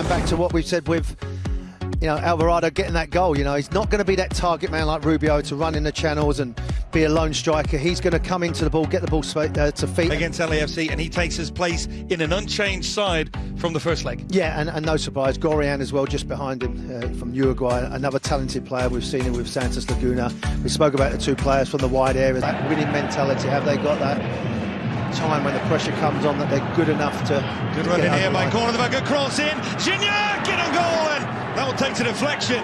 And back to what we've said with, you know, Alvarado getting that goal. You know, he's not going to be that target man like Rubio to run in the channels and be a lone striker. He's going to come into the ball, get the ball uh, to feet. Against LAFC, and he takes his place in an unchanged side from the first leg. Yeah, and, and no surprise, Gorian as well, just behind him uh, from Uruguay. Another talented player. We've seen him with Santos Laguna. We spoke about the two players from the wide area. That winning mentality, have they got that? Time when the pressure comes on that they're good enough to good run in here by corner the good cross in. Gignac get a goal and that will take to deflection.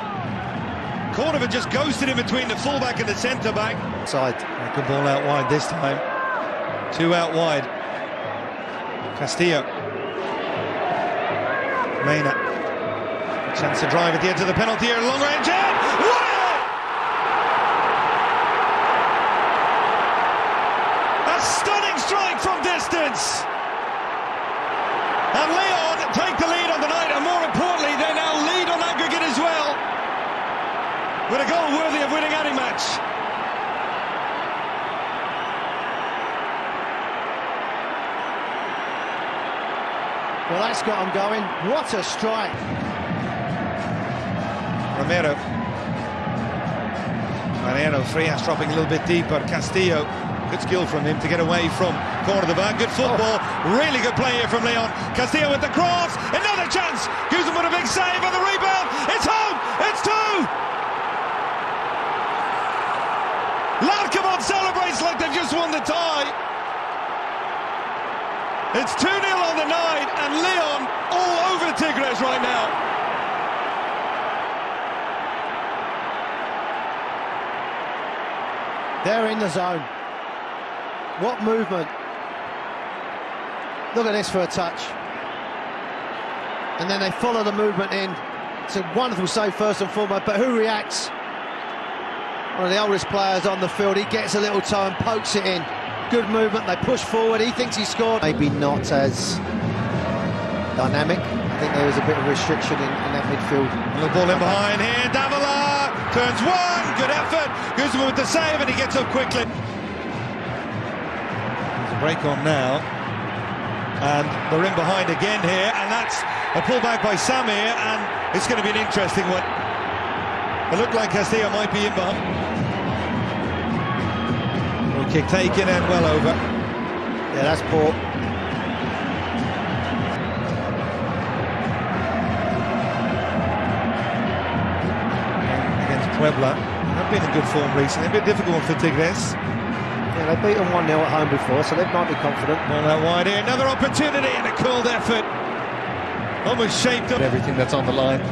Cordoba just ghosted in between the fullback and the centre back. Side good ball out wide this time. Two out wide. Castillo. Mena chance to drive at the edge of the penalty area long range in strike from distance. And Leon take the lead on the night, and more importantly, they now lead on aggregate as well. With a goal worthy of winning any match. Well, that's got them going. What a strike. Romero. Mariano Frias dropping a little bit deeper. Castillo Good skill from him to get away from corner of the back. Good football. Oh. Really good play here from Leon. Castillo with the cross. Another chance. Guzman with a big save on the rebound. It's home. It's two. Larcamón celebrates like they've just won the tie. It's 2-0 on the night and Leon all over Tigres right now. They're in the zone. What movement. Look at this for a touch. And then they follow the movement in. It's a wonderful save first and foremost, but who reacts? One of the oldest players on the field. He gets a little toe and pokes it in. Good movement. They push forward. He thinks he scored. Maybe not as dynamic. I think there was a bit of restriction in, in that midfield. The ball in behind here. Davila turns one. Good effort. Guzman with the save, and he gets up quickly break on now. And they're in behind again here, and that's a pullback by Samir, and it's going to be an interesting one. It looked like Castillo might be in behind. Well, kick taken and well over. Yeah, that's poor. Against Puebla. They've been in good form recently, a bit difficult for Tigres. Yeah, they've beaten 1-0 at home before, so they might be confident. Ball out wide here, another opportunity and a cooled effort. Almost shaped up everything that's on the line.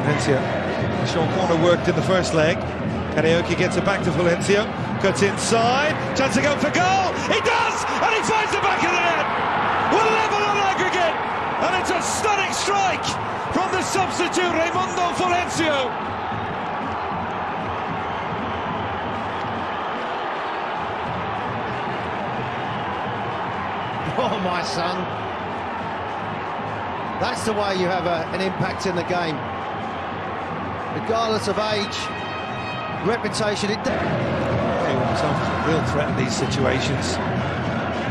Valencia. The short corner worked in the first leg. Carioca gets it back to Valencia. Cuts inside. Chance to go for goal. He does! And he finds the back of the net. We're level on aggregate. And it's a stunning strike from the substitute, Raimundo Florencio. Oh, my son. That's the way you have a, an impact in the game. Regardless of age, reputation, it... himself is a real threat in these situations.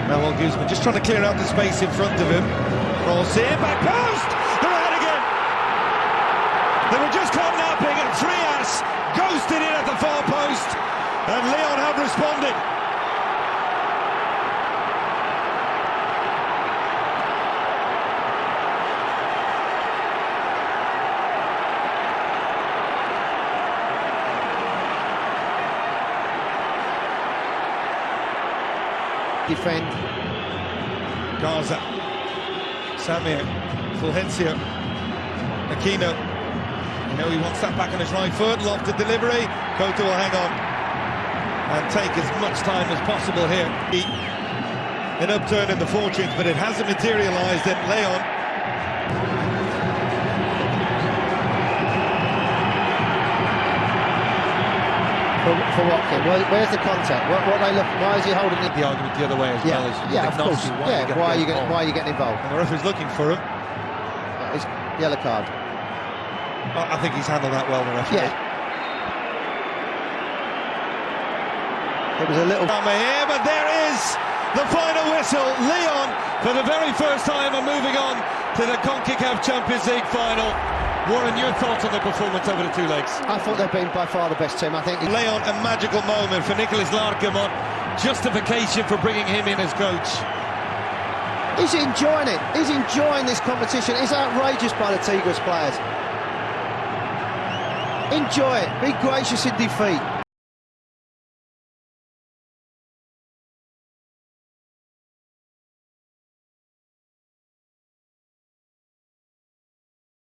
Manuel Guzman just trying to clear out the space in front of him. Cross in, back post! They're ahead again! They were just caught napping and Frias ghosted in at the far post and Leon have responded. Defend. Garza. Samir. Fulgencio. Aquino. You know he wants that back on his right foot. Lofted delivery. Couto will hang on. And take as much time as possible here. An upturn in the fortunes, but it hasn't materialised in Leon. For, for what, Where, where's the contact? What, what they look? Why is he holding it? The argument the other way as yeah, well. Is yeah, of course. Why yeah, why are you getting? Why are you getting involved? And the referee's looking for him. Yeah, it's yellow card. I think he's handled that well, the referee. Yeah. It was a little. Here, but there is the final whistle. Leon, for the very first time, are moving on to the CONCACAF Champions League final. Warren, your thoughts on the performance over the two legs? I thought they've been by far the best team. I think Leon, a magical moment for Nicolas Larcamón. Justification for bringing him in as coach. he's enjoying it. He's enjoying this competition. It's outrageous by the Tigres players. Enjoy it. Be gracious in defeat.